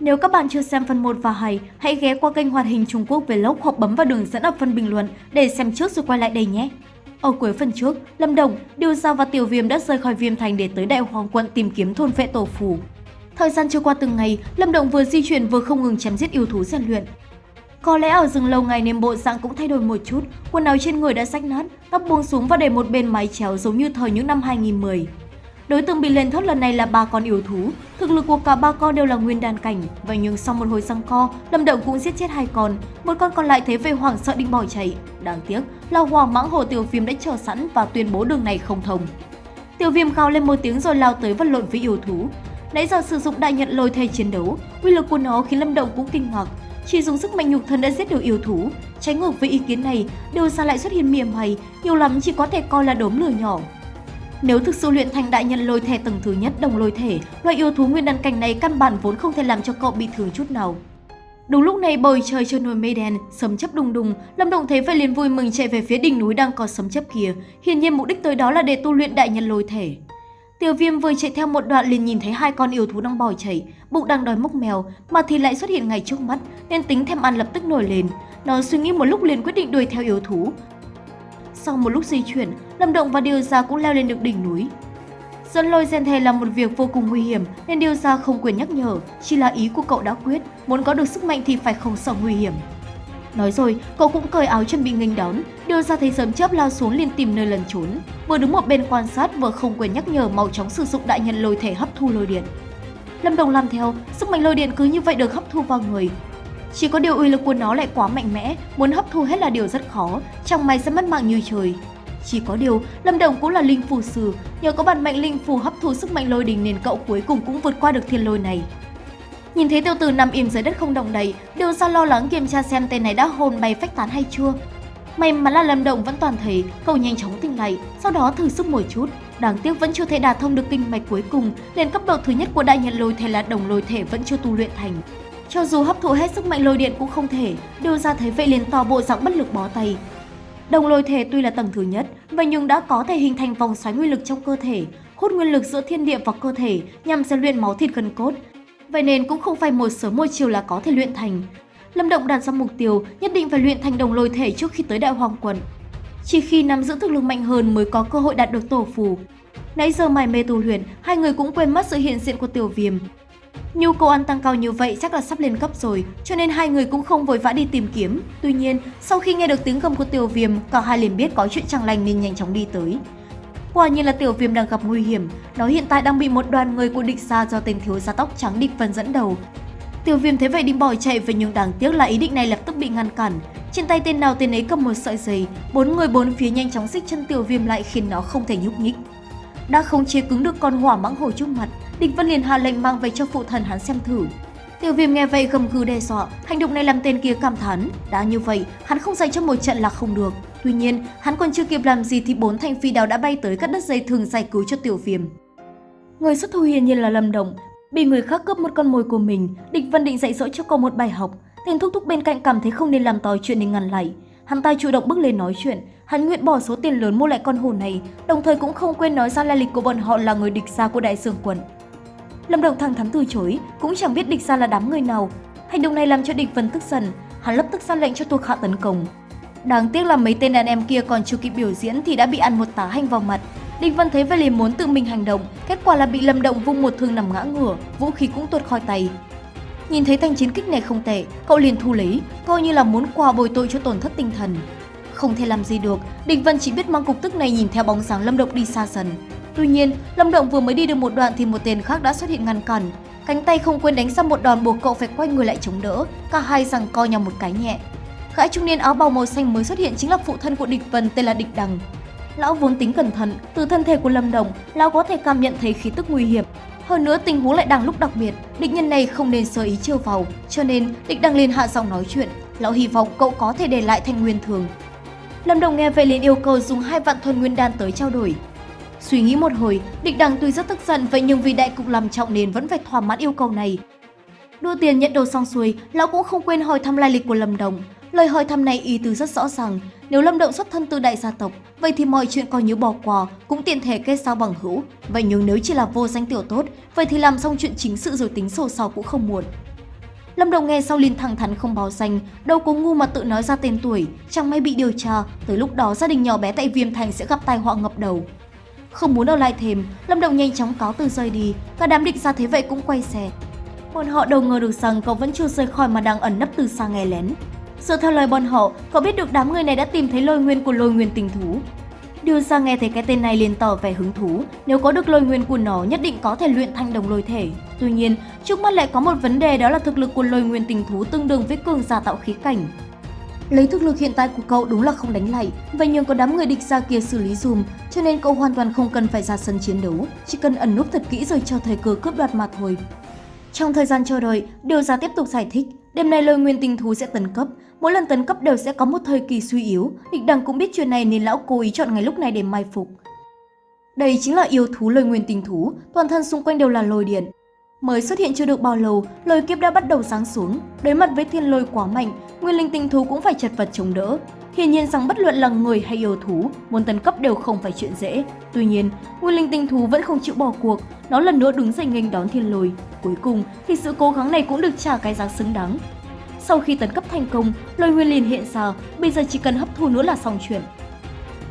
Nếu các bạn chưa xem phần 1 và 2, hãy ghé qua kênh hoạt hình Trung Quốc Vlog hoặc bấm vào đường dẫn ở phần bình luận để xem trước rồi quay lại đây nhé. Ở cuối phần trước, Lâm Đồng, Điều Giao và Tiểu Viêm đã rời khỏi Viêm Thành để tới Đại Hoàng quận tìm kiếm thôn vệ tổ phù. Thời gian trôi qua từng ngày, Lâm Đồng vừa di chuyển vừa không ngừng chém giết yêu thú rèn luyện. Có lẽ ở rừng lâu ngày nên bộ dạng cũng thay đổi một chút, quần áo trên người đã rách nát, tóc buông xuống và để một bên mái chéo giống như thời những năm 2010. Đối tượng bị lên thốt lần này là ba con yêu thú, thực lực của cả ba con đều là nguyên đàn cảnh, vậy nhưng sau một hồi răng co, Lâm Động cũng giết chết hai con, một con còn lại thế về hoảng sợ định bỏ chạy. Đáng tiếc là Hoàng Mãng Hồ Tiểu Viêm đã chờ sẵn và tuyên bố đường này không thông. Tiểu Viêm gào lên một tiếng rồi lao tới vật lộn với yêu thú. Nãy giờ sử dụng đại nhận lôi thay chiến đấu, uy lực của nó khiến Lâm Động cũng kinh ngạc. Chỉ dùng sức mạnh nhục thân đã giết được yêu thú. Trái ngược với ý kiến này, điều ra lại xuất hiện mỉa mày, nhiều lắm chỉ có thể coi là đốm lửa nhỏ. Nếu thực sự luyện thành đại nhân lôi thể tầng thứ nhất đồng lôi thể, loại yêu thú nguyên đan cảnh này căn bản vốn không thể làm cho cậu bị thương chút nào. Đúng lúc này bầu trời trôi nổi mây đen, sấm chớp đùng đùng, Lâm Động thấy vậy liền vui mừng chạy về phía đỉnh núi đang có sấm chớp kia, hiển nhiên mục đích tới đó là để tu luyện đại nhân lôi thể. Tiểu Viêm vừa chạy theo một đoạn liền nhìn thấy hai con yêu thú đang bò chạy, bụng đang đói mốc mèo, mà thì lại xuất hiện ngay trước mắt, nên tính thèm ăn lập tức nổi lên. Nó suy nghĩ một lúc liền quyết định đuổi theo yêu thú. Sau một lúc di chuyển, Lâm Động và Điều Gia cũng leo lên được đỉnh núi. Dẫn lôi gen thề là một việc vô cùng nguy hiểm nên Điều Gia không quyền nhắc nhở, chỉ là ý của cậu đã quyết, muốn có được sức mạnh thì phải không sợ nguy hiểm. Nói rồi, cậu cũng cởi áo chuẩn bị nghênh đón, Điều Gia thấy sớm chớp lao xuống liền tìm nơi lần trốn. Vừa đứng một bên quan sát vừa không quyền nhắc nhở mau chóng sử dụng đại nhân lôi thể hấp thu lôi điện. Lâm Đồng làm theo, sức mạnh lôi điện cứ như vậy được hấp thu vào người, chỉ có điều uy lực của nó lại quá mạnh mẽ, muốn hấp thu hết là điều rất khó, chẳng may sẽ mất mạng như trời. Chỉ có điều, Lâm Đồng cũng là linh phù sư, nhờ có bản mệnh linh phù hấp thu sức mạnh lôi đình nên cậu cuối cùng cũng vượt qua được thiên lôi này. Nhìn thấy tiêu tử nằm im dưới đất không động đậy, đều ra lo lắng kiểm tra xem tên này đã hồn bay phách tán hay chưa. May mắn là Lâm Động vẫn toàn thấy, cậu nhanh chóng tỉnh lại, sau đó thử sức một chút. Đáng tiếc vẫn chưa thể đả thông được kinh mạch cuối cùng, nên cấp độ thứ nhất của đại nhân lôi thể là đồng lôi thể vẫn chưa tu luyện thành. Cho dù hấp thụ hết sức mạnh lôi điện cũng không thể, đưa ra thấy vậy liền to bộ dạng bất lực bó tay. Đồng lôi thể tuy là tầng thứ nhất, vậy nhưng đã có thể hình thành vòng xoáy nguyên lực trong cơ thể, hút nguyên lực giữa thiên địa vào cơ thể nhằm rèn luyện máu thịt gần cốt. Vậy nên cũng không phải một sớm một chiều là có thể luyện thành. Lâm Động đặt ra mục tiêu nhất định phải luyện thành đồng lôi thể trước khi tới Đại Hoàng Quận. Chỉ khi nắm giữ thực lực mạnh hơn mới có cơ hội đạt được tổ phù. Nãy giờ mải mê tu luyện, hai người cũng quên mất sự hiện diện của Tiểu Viêm, Nhu cầu ăn tăng cao như vậy chắc là sắp lên cấp rồi, cho nên hai người cũng không vội vã đi tìm kiếm. Tuy nhiên, sau khi nghe được tiếng gầm của Tiểu Viêm, cả hai liền biết có chuyện chẳng lành nên nhanh chóng đi tới. Quả nhiên là Tiểu Viêm đang gặp nguy hiểm, nó hiện tại đang bị một đoàn người của địch xa do tên thiếu gia tóc trắng địch phân dẫn đầu. Tiểu Viêm thấy vậy định bỏ chạy về nhưng đáng tiếc là ý định này lập tức bị ngăn cản. Trên tay tên nào tên ấy cầm một sợi dây, bốn người bốn phía nhanh chóng xích chân Tiểu Viêm lại khiến nó không thể nhúc nhích. Đã không chế cứng được con hỏa mãng hổ trước mặt, Địch Vân liền hạ lệnh mang về cho phụ thần hắn xem thử. Tiểu Viêm nghe vậy gầm gừ đe dọa, hành động này làm tên kia cảm thán. Đã như vậy, hắn không dạy cho một trận là không được. Tuy nhiên, hắn còn chưa kịp làm gì thì bốn thanh phi đào đã bay tới cắt đất dây thường giải cứu cho Tiểu Viêm. Người xuất thủ hiển nhiên là Lâm Động, bị người khác cướp một con mồi của mình, Địch Vân định dạy dỗ cho cậu một bài học. Tên thúc thúc bên cạnh cảm thấy không nên làm to chuyện nên ngăn lại. Hắn ta chủ động bước lên nói chuyện, hắn nguyện bỏ số tiền lớn mua lại con hổ này, đồng thời cũng không quên nói ra lai lịch của bọn họ là người địch xa của đại sương quận. Lâm Đồng thẳng thắn từ chối, cũng chẳng biết địch ra là đám người nào. Hành động này làm cho địch Vân tức giận, hắn lập tức ra lệnh cho thuộc hạ tấn công. Đáng tiếc là mấy tên đàn em kia còn chưa kịp biểu diễn thì đã bị ăn một tá hành vào mặt. Địch Vân thấy vậy liền muốn tự mình hành động, kết quả là bị Lâm Động vung một thương nằm ngã ngửa, vũ khí cũng tuột khỏi tay. Nhìn thấy thanh chiến kích này không tệ, cậu liền thu lấy, coi như là muốn quà bồi tội cho tổn thất tinh thần. Không thể làm gì được, Địch Vân chỉ biết mang cục tức này nhìn theo bóng dáng Lâm Động đi xa dần. Tuy nhiên, Lâm Động vừa mới đi được một đoạn thì một tên khác đã xuất hiện ngăn cản. Cánh tay không quên đánh ra một đòn buộc cậu phải quay người lại chống đỡ, cả hai rằng co nhau một cái nhẹ. Gã trung niên áo bào màu xanh mới xuất hiện chính là phụ thân của địch Vân tên là Địch Đằng. Lão vốn tính cẩn thận, từ thân thể của Lâm Đồng, lão có thể cảm nhận thấy khí tức nguy hiểm. Hơn nữa tình huống lại đang lúc đặc biệt, địch nhân này không nên sơ ý chiêu vào, cho nên địch đằng liền hạ giọng nói chuyện. Lão hy vọng cậu có thể để lại thành nguyên thường. Lâm Đồng nghe vậy liền yêu cầu dùng hai vạn thuần nguyên đan tới trao đổi. Suy nghĩ một hồi, địch đằng tuy rất tức giận vậy nhưng vì đại cục làm trọng nên vẫn phải thỏa mãn yêu cầu này. Đưa tiền nhận đồ xong xuôi, lão cũng không quên hỏi thăm lai lịch của Lâm Đồng. Lời hỏi thăm này ý tứ rất rõ ràng, nếu Lâm Động xuất thân từ đại gia tộc, vậy thì mọi chuyện coi như bỏ qua, cũng tiện thể kết giao bằng hữu. Vậy nhưng nếu chỉ là vô danh tiểu tốt, vậy thì làm xong chuyện chính sự rồi tính sổ sau cũng không muộn. Lâm Đồng nghe sau liền thẳng thắn không báo danh, đâu có ngu mà tự nói ra tên tuổi, chẳng may bị điều tra, tới lúc đó gia đình nhỏ bé tại Viêm Thành sẽ gặp tai họa ngập đầu. Không muốn ở lại thêm, Lâm Đồng nhanh chóng cáo từ rời đi, cả đám định ra thế vậy cũng quay xe. Bọn họ đâu ngờ được rằng cậu vẫn chưa rời khỏi mà đang ẩn nấp từ xa nghe lén. Dựa theo lời bọn họ, cậu biết được đám người này đã tìm thấy lôi nguyên của lôi nguyên tình thú. đưa ra nghe thấy cái tên này liền tỏ vẻ hứng thú, nếu có được lôi nguyên của nó nhất định có thể luyện thành đồng lôi thể. Tuy nhiên, trước mắt lại có một vấn đề đó là thực lực của lôi nguyên tình thú tương đương với cường giả tạo khí cảnh. Lấy thực lực hiện tại của cậu đúng là không đánh lại, và nhường có đám người địch ra kia xử lý dùm, cho nên cậu hoàn toàn không cần phải ra sân chiến đấu, chỉ cần ẩn núp thật kỹ rồi chờ thời cơ cướp đoạt mà thôi. Trong thời gian chờ đợi, Điều Gia tiếp tục giải thích, đêm nay lôi nguyên tình thú sẽ tấn cấp, mỗi lần tấn cấp đều sẽ có một thời kỳ suy yếu, địch đằng cũng biết chuyện này nên lão cố ý chọn ngày lúc này để mai phục. Đây chính là yêu thú lôi nguyên tình thú, toàn thân xung quanh đều là lôi điện. Mới xuất hiện chưa được bao lâu, lôi kiếp đã bắt đầu sáng xuống, đối mặt với thiên lôi quá mạnh, nguyên linh tinh thú cũng phải chật vật chống đỡ. Hiển nhiên rằng bất luận là người hay yêu thú, muốn tấn cấp đều không phải chuyện dễ. Tuy nhiên, nguyên linh tinh thú vẫn không chịu bỏ cuộc, nó lần nữa đứng dậy nghênh đón thiên lôi. Cuối cùng thì sự cố gắng này cũng được trả cái giá xứng đáng. Sau khi tấn cấp thành công, lôi nguyên liền hiện ra, bây giờ chỉ cần hấp thu nữa là xong chuyện.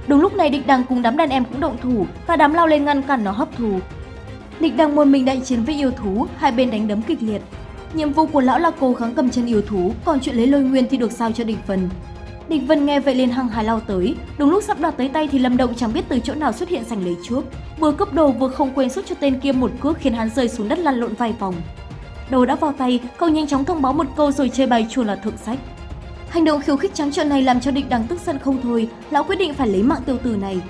Đúng lúc này địch đằng cùng đám đàn em cũng động thủ, và đám lao lên ngăn cản nó hấp thu. Địch đang một mình đại chiến với yêu thú, hai bên đánh đấm kịch liệt. Nhiệm vụ của lão là cố gắng cầm chân yêu thú, còn chuyện lấy lôi nguyên thì được sao cho địch vân. Địch Vân nghe vậy liền hăng hái lao tới, đúng lúc sắp đoạt tới tay thì Lâm Động chẳng biết từ chỗ nào xuất hiện giành lấy trước, vừa cướp đồ vừa không quên xuất cho tên kia một cước khiến hắn rơi xuống đất lăn lộn vài vòng. Đồ đã vào tay, cậu nhanh chóng thông báo một câu rồi chơi bài chùa là thượng sách. Hành động khiêu khích trắng trợn này làm cho địch đằng tức giận không thôi, lão quyết định phải lấy mạng tiêu tử này.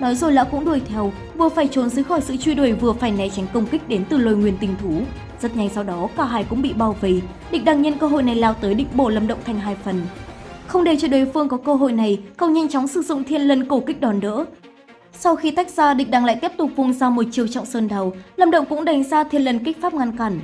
Nói rồi lão cũng đuổi theo, vừa phải trốn dưới khỏi sự truy đuổi vừa phải né tránh công kích đến từ lôi nguyên tình thú. Rất nhanh sau đó cả hai cũng bị bao vây, địch đang nhân cơ hội này lao tới định bổ lâm động thành hai phần. Không để cho đối phương có cơ hội này, cậu nhanh chóng sử dụng thiên lân cổ kích đòn đỡ. Sau khi tách ra, địch đang lại tiếp tục vung ra một chiều trọng sơn đầu, Lâm Động cũng đánh ra thiên lân kích pháp ngăn cản.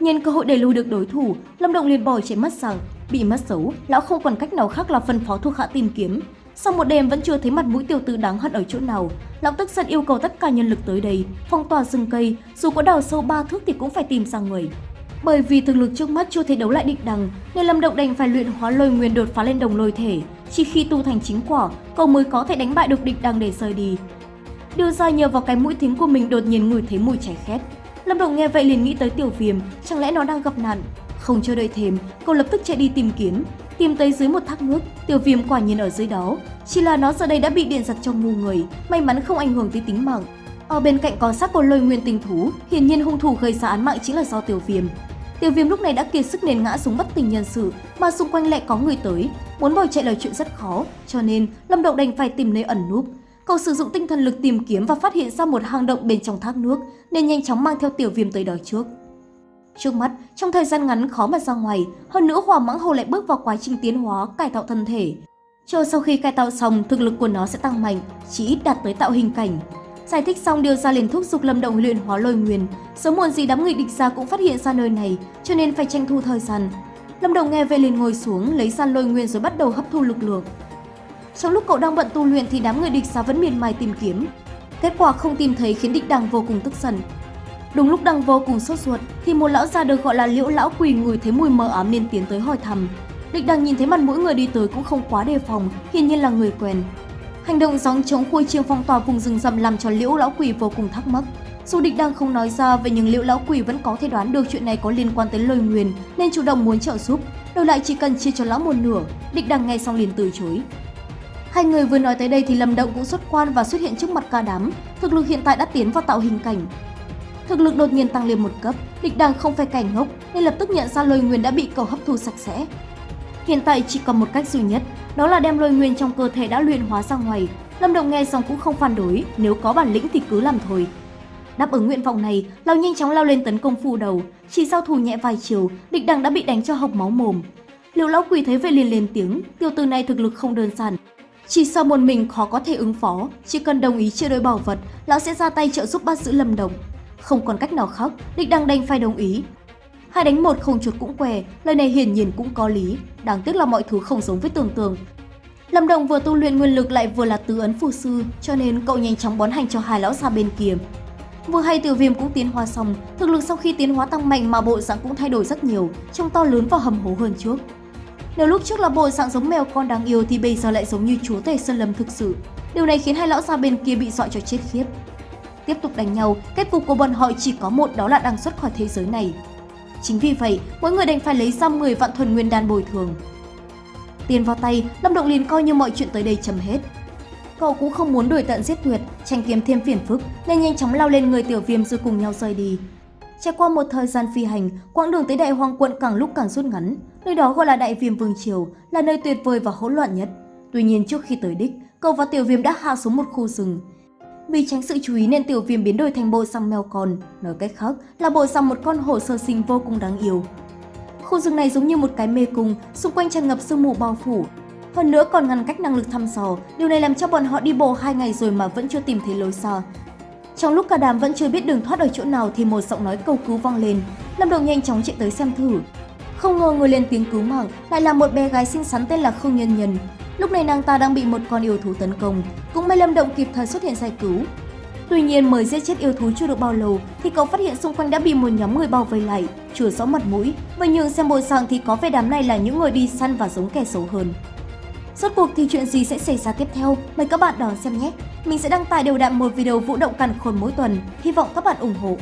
Nhân cơ hội đẩy lùi được đối thủ, Lâm Động liền bỏ chạy mất rằng, bị mất xấu, lão không còn cách nào khác là phân phó thuộc hạ tìm kiếm. Sau một đêm vẫn chưa thấy mặt mũi tiểu tử đáng hận ở chỗ nào, lão tức giận yêu cầu tất cả nhân lực tới đây, phong tỏa rừng cây, dù có đào sâu ba thước thì cũng phải tìm ra người. Bởi vì thực lực trước mắt chưa thể đấu lại địch đằng, nên Lâm Động đành phải luyện hóa lôi nguyên đột phá lên đồng lôi thể. Chỉ khi tu thành chính quả, cậu mới có thể đánh bại được địch đằng để rời đi. Đưa ra nhờ vào cái mũi thính của mình đột nhiên ngửi thấy mùi cháy khét. Lâm Động nghe vậy liền nghĩ tới tiểu viêm, chẳng lẽ nó đang gặp nạn? Không chờ đợi thêm, cậu lập tức chạy đi tìm kiếm. Tìm tới dưới một thác nước, tiểu viêm quả nhiên ở dưới đó. Chỉ là nó giờ đây đã bị điện giật trong mù người, may mắn không ảnh hưởng tới tính mạng. Ở bên cạnh có xác của lôi nguyên tình thú, hiển nhiên hung thủ gây ra án mạng chính là do tiểu viêm. Tiểu viêm lúc này đã kiệt sức nên ngã xuống bất tỉnh nhân sự, mà xung quanh lại có người tới. Muốn bỏ chạy là chuyện rất khó, cho nên Lâm Động đành phải tìm nơi ẩn núp. Cậu sử dụng tinh thần lực tìm kiếm và phát hiện ra một hang động bên trong thác nước, nên nhanh chóng mang theo tiểu viêm tới đó trước. Trước mắt, trong thời gian ngắn khó mà ra ngoài, hơn nữa hỏa mãng hồ lại bước vào quá trình tiến hóa, cải tạo thân thể. Chờ sau khi cải tạo xong, thực lực của nó sẽ tăng mạnh, chỉ ít đạt tới tạo hình cảnh. Giải thích xong điều ra liền thúc giục Lâm Động luyện hóa lôi nguyên, sớm muộn gì đám người địch ra cũng phát hiện ra nơi này, cho nên phải tranh thủ thời gian. Lâm Động nghe về liền ngồi xuống, lấy ra lôi nguyên rồi bắt đầu hấp thu lực lượng. Trong lúc cậu đang bận tu luyện thì đám người địch ra vẫn miền mài tìm kiếm. Kết quả không tìm thấy khiến địch đằng vô cùng tức giận. Đúng lúc đang vô cùng sốt ruột thì một lão già được gọi là liễu lão quỳ ngửi thấy mùi mờ ám nên tiến tới hỏi thăm. Địch đằng nhìn thấy mặt mỗi người đi tới cũng không quá đề phòng, hiển nhiên là người quen. Hành động gióng chống khuôi chiêng phong tỏa vùng rừng rậm làm cho liễu lão quỷ vô cùng thắc mắc. Dù địch đang không nói ra vậy nhưng liễu lão quỷ vẫn có thể đoán được chuyện này có liên quan tới lôi nguyền nên chủ động muốn trợ giúp. Đổi lại chỉ cần chia cho lão một nửa, địch đang nghe xong liền từ chối. Hai người vừa nói tới đây thì Lâm Động cũng xuất quan và xuất hiện trước mặt ca đám. Thực lực hiện tại đã tiến vào tạo hình cảnh. Thực lực đột nhiên tăng lên một cấp, địch đang không phải cảnh ngốc nên lập tức nhận ra lôi nguyên đã bị cầu hấp thu sạch sẽ. Hiện tại chỉ còn một cách duy nhất, đó là đem lôi nguyên trong cơ thể đã luyện hóa ra ngoài. Lâm Động nghe xong cũng không phản đối, nếu có bản lĩnh thì cứ làm thôi. Đáp ứng nguyện vọng này, Lão nhanh chóng lao lên tấn công phù đầu, chỉ sau thủ nhẹ vài chiều, địch đằng đã bị đánh cho hộc máu mồm. Liệu lão quỷ thấy vậy liền lên tiếng, tiểu tử này thực lực không đơn giản. Chỉ sau một mình khó có thể ứng phó, chỉ cần đồng ý chia đôi bảo vật, lão sẽ ra tay trợ giúp bắt giữ Lâm Đồng. Không còn cách nào khác, địch đang đành phải đồng ý, Hai đánh một không chuột cũng què, lời này hiển nhiên cũng có lý, đáng tiếc là mọi thứ không giống với tưởng tượng. Lâm Đồng vừa tu luyện nguyên lực lại vừa là tứ ấn phù sư, cho nên cậu nhanh chóng bón hành cho hai lão già bên kia. Vừa hay Tiểu Viêm cũng tiến hóa xong, thực lực sau khi tiến hóa tăng mạnh mà bộ dạng cũng thay đổi rất nhiều, trông to lớn và hầm hố hơn trước. Nếu lúc trước là bộ dạng giống mèo con đáng yêu thì bây giờ lại giống như chúa tể sơn lâm thực sự. Điều này khiến hai lão già bên kia bị dọa cho chết khiếp. Tiếp tục đánh nhau, kết cục của bọn họ chỉ có một đó là đang xuất khỏi thế giới này. Chính vì vậy, mỗi người đành phải lấy ra 10 vạn thuần nguyên đan bồi thường. Tiền vào tay, Lâm Động liền coi như mọi chuyện tới đây chấm hết. Cậu cũng không muốn đuổi tận giết tuyệt, tranh kiếm thêm phiền phức nên nhanh chóng lao lên người tiểu viêm rồi cùng nhau rời đi. Trải qua một thời gian phi hành, quãng đường tới đại hoang quận càng lúc càng rút ngắn. Nơi đó gọi là đại viêm vương triều, là nơi tuyệt vời và hỗn loạn nhất. Tuy nhiên trước khi tới đích, cậu và tiểu viêm đã hạ xuống một khu rừng. Vì tránh sự chú ý nên tiểu viêm biến đổi thành bộ xăm mèo con, nói cách khác là bộ xăm một con hổ sơ sinh vô cùng đáng yêu. Khu rừng này giống như một cái mê cung, xung quanh tràn ngập sương mù bao phủ. Hơn nữa còn ngăn cách năng lực thăm dò, điều này làm cho bọn họ đi bộ hai ngày rồi mà vẫn chưa tìm thấy lối xa. Trong lúc cả đám vẫn chưa biết đường thoát ở chỗ nào thì một giọng nói cầu cứu vang lên. Lâm Đồng nhanh chóng chạy tới xem thử. Không ngờ người lên tiếng cứu mạng lại là một bé gái xinh xắn tên là Không Nhân Nhân. Lúc này nàng ta đang bị một con yêu thú tấn công, cũng may Lâm Động kịp thời xuất hiện giải cứu. Tuy nhiên mới giết chết yêu thú chưa được bao lâu thì cậu phát hiện xung quanh đã bị một nhóm người bao vây lại, chưa rõ mặt mũi. Và nhường xem bộ dạng thì có vẻ đám này là những người đi săn và giống kẻ xấu hơn. Rốt cuộc thì chuyện gì sẽ xảy ra tiếp theo? Mời các bạn đón xem nhé! Mình sẽ đăng tải đều đặn một video vũ động cằn khôn mỗi tuần, hy vọng các bạn ủng hộ.